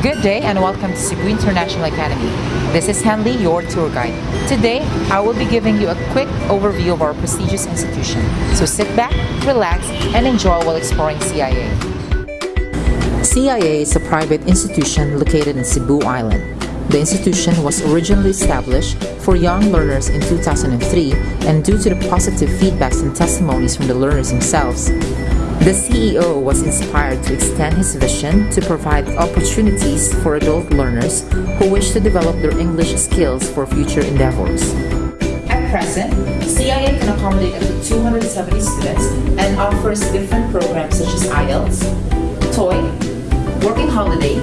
Good day and welcome to Cebu International Academy. This is Henley, your tour guide. Today, I will be giving you a quick overview of our prestigious institution. So sit back, relax, and enjoy while exploring CIA. CIA is a private institution located in Cebu Island. The institution was originally established for young learners in 2003 and due to the positive feedbacks and testimonies from the learners themselves, the CEO was inspired to extend his vision to provide opportunities for adult learners who wish to develop their English skills for future endeavors. At present, CIA can accommodate up to 270 students and offers different programs such as IELTS, TOEIC, Working Holiday,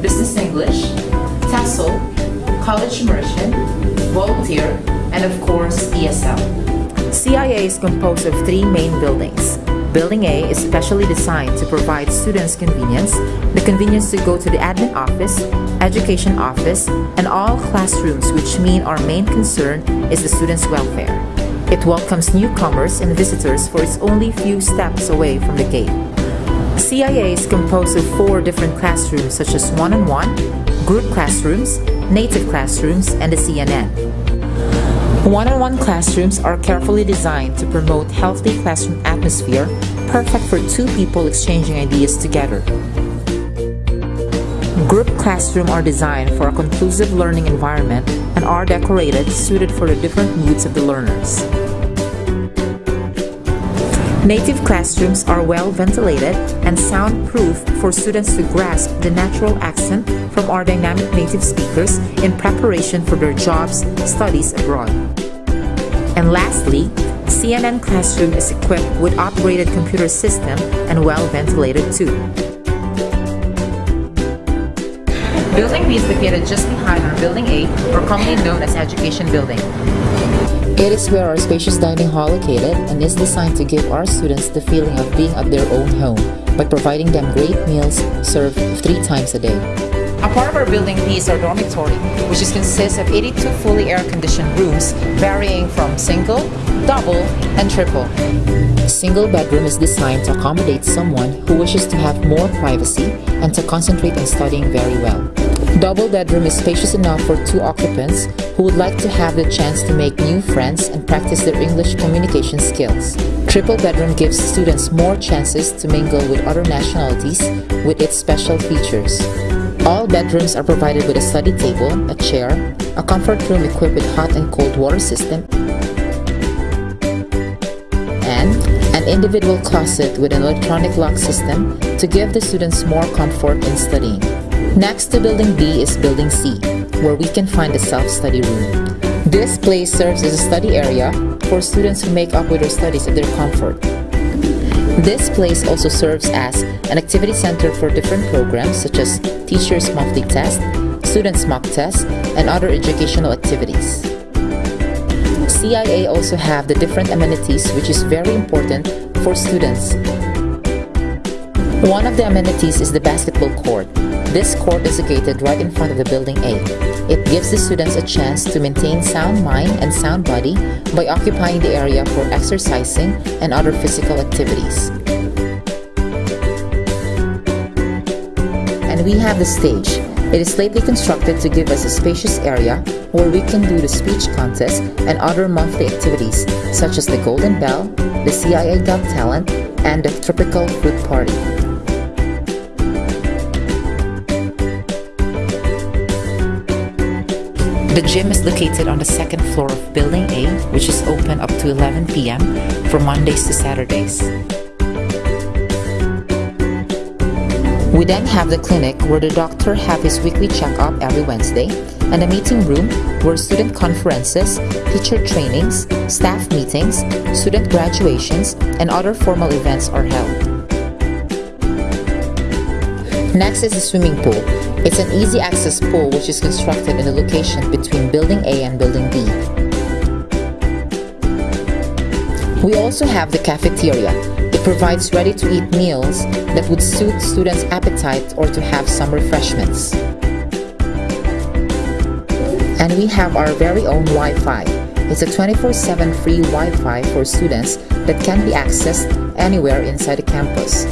Business English, TESOL, College Immersion, Volunteer, and of course ESL. CIA is composed of three main buildings Building A is specially designed to provide students convenience, the convenience to go to the admin office, education office, and all classrooms which mean our main concern is the students' welfare. It welcomes newcomers and visitors for it's only few steps away from the gate. CIA is composed of four different classrooms such as one-on-one, -on -one, group classrooms, native classrooms, and the CNN. One-on-one classrooms are carefully designed to promote healthy classroom atmosphere, perfect for two people exchanging ideas together. Group classrooms are designed for a conclusive learning environment and are decorated suited for the different moods of the learners. Native classrooms are well ventilated and soundproof for students to grasp the natural accent from our dynamic native speakers in preparation for their jobs, studies abroad. And lastly, CNN Classroom is equipped with operated computer system and well ventilated too. Building B is located just behind our Building A, or commonly known as Education Building. It is where our spacious dining hall located and is designed to give our students the feeling of being at their own home by providing them great meals served three times a day. A part of our building B is our dormitory, which is consists of 82 fully air-conditioned rooms varying from single, double, and triple. A single bedroom is designed to accommodate someone who wishes to have more privacy and to concentrate on studying very well. Double bedroom is spacious enough for two occupants who would like to have the chance to make new friends and practice their English communication skills. Triple bedroom gives students more chances to mingle with other nationalities with its special features. All bedrooms are provided with a study table, a chair, a comfort room equipped with hot and cold water system, and an individual closet with an electronic lock system to give the students more comfort in studying. Next to Building B is Building C, where we can find a self-study room. This place serves as a study area for students who make up with their studies at their comfort. This place also serves as an activity center for different programs such as teachers' monthly test, students' mock tests, and other educational activities. CIA also have the different amenities which is very important for students. One of the amenities is the basketball court. This court is located right in front of the building A. It gives the students a chance to maintain sound mind and sound body by occupying the area for exercising and other physical activities. And we have the stage. It is lately constructed to give us a spacious area where we can do the speech contest and other monthly activities such as the Golden Bell, the CIA Got Talent, and the Tropical Fruit Party. The gym is located on the second floor of Building A, which is open up to 11 p.m. from Mondays to Saturdays. We then have the clinic where the doctor have his weekly checkup every Wednesday and a meeting room where student conferences, teacher trainings, staff meetings, student graduations, and other formal events are held. Next is the swimming pool, it's an easy access pool which is constructed in a location between Building A and Building B. We also have the cafeteria. It provides ready-to-eat meals that would suit students' appetite or to have some refreshments. And we have our very own Wi-Fi. It's a 24-7 free Wi-Fi for students that can be accessed anywhere inside the campus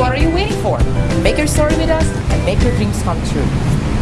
what are you waiting for? Make your story with us and make your dreams come true.